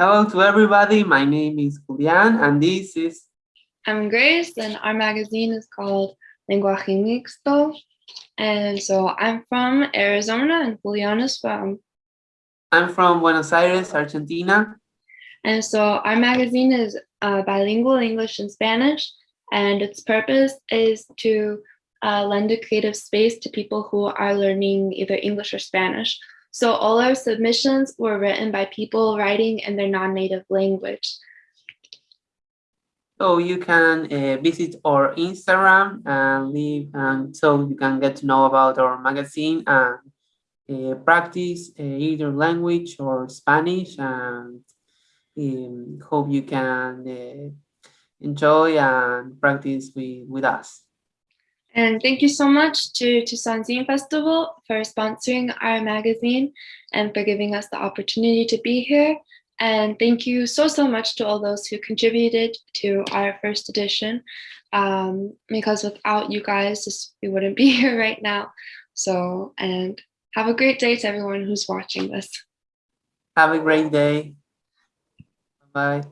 Hello to everybody. My name is Julian, and this is I'm Grace, and our magazine is called Lenguaje Mixto. And so I'm from Arizona, and Julian is from. I'm from Buenos Aires, Argentina. And so our magazine is uh, bilingual English and Spanish, and its purpose is to uh, lend a creative space to people who are learning either English or Spanish. So all our submissions were written by people writing in their non-native language. So you can uh, visit our Instagram and leave, and so you can get to know about our magazine and uh, practice uh, either language or Spanish and um, hope you can uh, enjoy and practice with, with us. And thank you so much to Tucson Zine Festival for sponsoring our magazine and for giving us the opportunity to be here. And thank you so, so much to all those who contributed to our first edition, um, because without you guys, this, we wouldn't be here right now. So, and have a great day to everyone who's watching this. Have a great day. Bye.